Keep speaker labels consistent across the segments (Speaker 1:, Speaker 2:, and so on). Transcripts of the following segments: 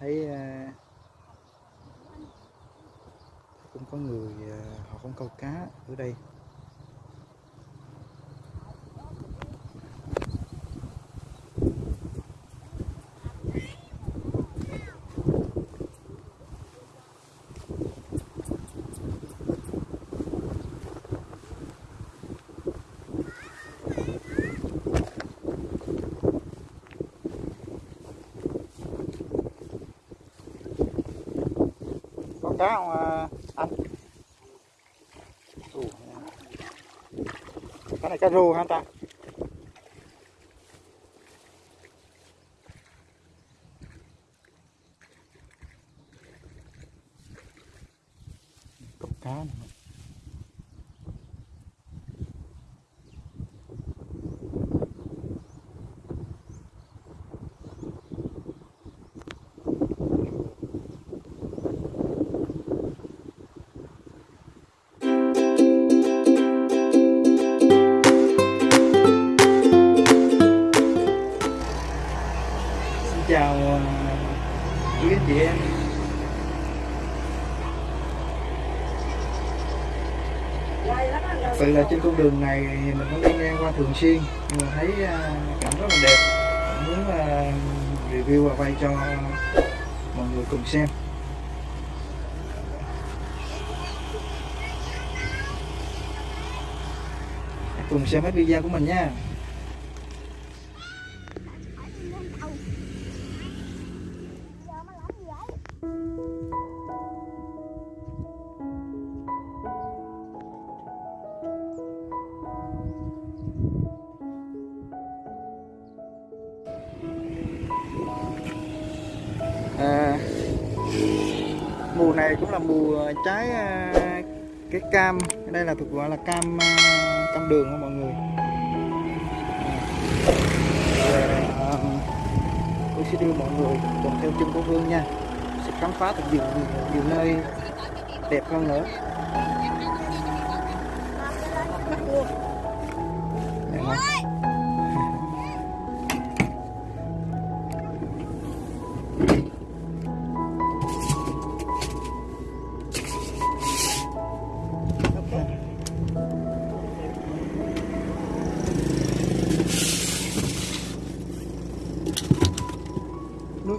Speaker 1: thấy ờ, cũng có người ờ, họ cũng câu cá ở đây. Cá không anh cái này cá rô hả ta? Cốc cá này. Thật sự là trên con đường này mình cũng đi ngang qua thường xuyên. Nhưng mà thấy à, cảnh rất là đẹp. Muốn à, review và quay cho mọi người cùng xem. Cùng xem hết video của mình nha. Mùa này cũng là mùa trái à, cái cam. Đây là thuộc gọi là cam à, cam đường không mọi người. À, tôi sẽ đưa mọi người cùng theo chân của Vương nha. Sẽ khám phá thật nhiều, nhiều, nhiều nơi đẹp hơn nữa. Nước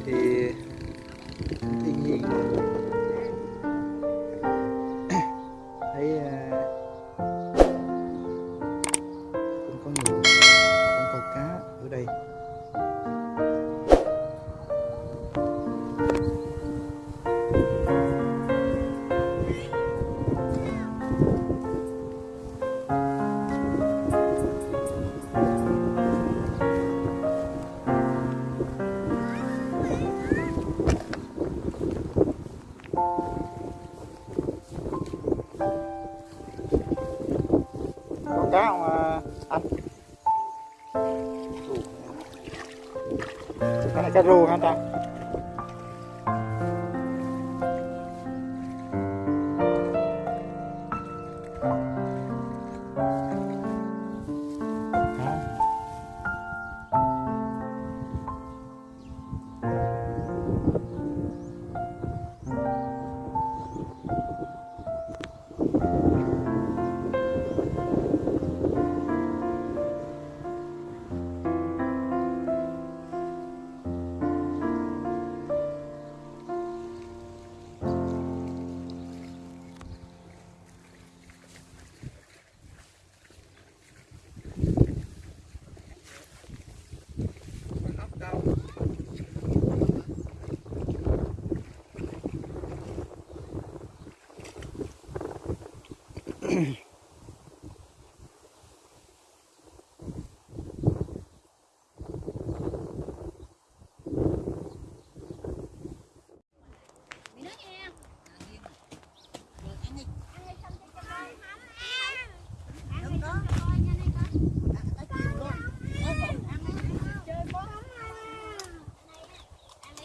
Speaker 1: jadi tinggi. Cái này cá rô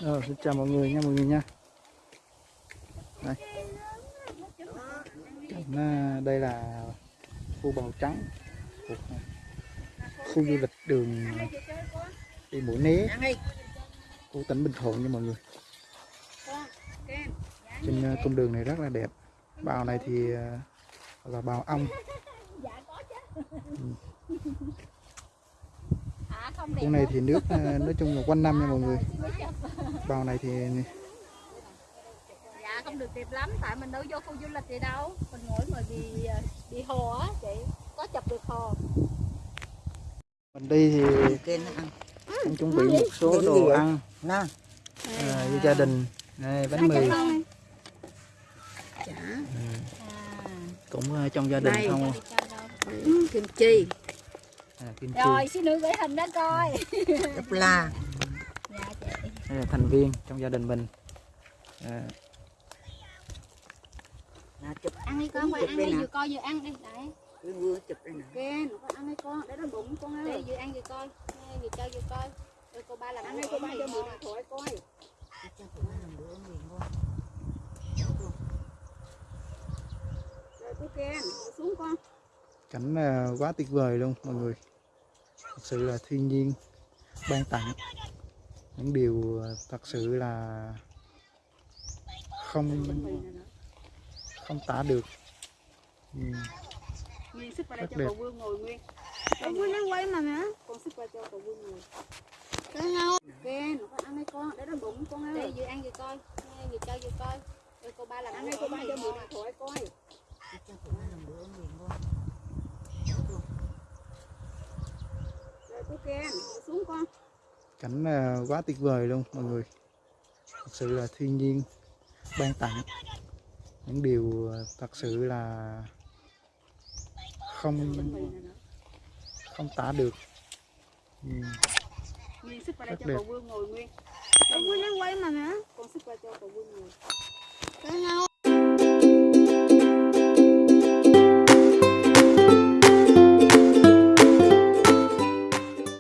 Speaker 1: Rồi, xin chào mọi người nha mọi người nha. Đây. À, đây là khu bào trắng à, khu du lịch đường đi mũi né của tỉnh Bình Thuận nha mọi người. Trên à, cung đường này rất là đẹp. Bào này thì à, là bào ong khu này thì nước à, nói chung là quanh năm nha mọi người bào này thì
Speaker 2: dạ không được đẹp lắm tại mình đâu vô khu du lịch gì đâu. Mình ngồi mà đi đi hồ á chị. Có chụp được hồ
Speaker 1: mình đi thì
Speaker 3: Kênh nó ăn.
Speaker 1: cũng chuẩn bị một số đồ ăn.
Speaker 3: Nè.
Speaker 1: À, với gia đình. Đây, bánh mì.
Speaker 3: chả.
Speaker 1: Cũng à, trong gia đình
Speaker 3: Đây.
Speaker 1: không?
Speaker 3: Kim chi.
Speaker 1: À, kim chi.
Speaker 2: Rồi xin nữ gửi hình đó coi.
Speaker 3: Đắp la
Speaker 1: đây là thành viên trong gia đình mình. À,
Speaker 3: chụp
Speaker 2: ăn đi con qua
Speaker 3: Chụp
Speaker 2: ăn
Speaker 3: đây
Speaker 2: đi vừa coi vừa ăn đi. Đấy.
Speaker 3: Cái vừa chụp đây nè.
Speaker 2: Kìa con ăn đi con. Để nó bụng con ơi vừa ăn vừa coi. Nghe, vừa chơi vừa coi. Rồi cô ba làm ăn đi cô ba cho mượn điện thoại coi.
Speaker 3: Cho tụi nó làm bữa miền ngon
Speaker 2: rồi cô kìa xuống con.
Speaker 1: Cảnh à, quá tuyệt vời luôn mọi người. Thật sự là thiên nhiên ban tặng những điều à, thật sự là không không tả được. Ừ. đây
Speaker 2: đây
Speaker 1: Rất đẹp.
Speaker 2: cậu vương ngồi nguyên.
Speaker 3: Ông muốn nó quay mà nè
Speaker 2: con sức qua cho cậu vương ngồi.
Speaker 3: Cái nhau
Speaker 2: kìa con ăn đi con để nó bụng con ơi vừa ăn vừa coi. Nghe, vừa chơi vừa coi. Rồi cô ba làm ăn đi cô ba cho mượn điện thoại coi.
Speaker 3: Cho làm bữa
Speaker 2: rồi cô kìa xuống con
Speaker 1: cảnh à, quá tuyệt vời luôn mọi người. Thật sự là thiên nhiên ban tặng. Những điều à, thật sự là không không tả được. Ừ. Rất
Speaker 2: cho
Speaker 1: đẹp.
Speaker 3: quay mà nè.
Speaker 2: Con sức qua cho cậu vương ngồi.
Speaker 3: Cái nhau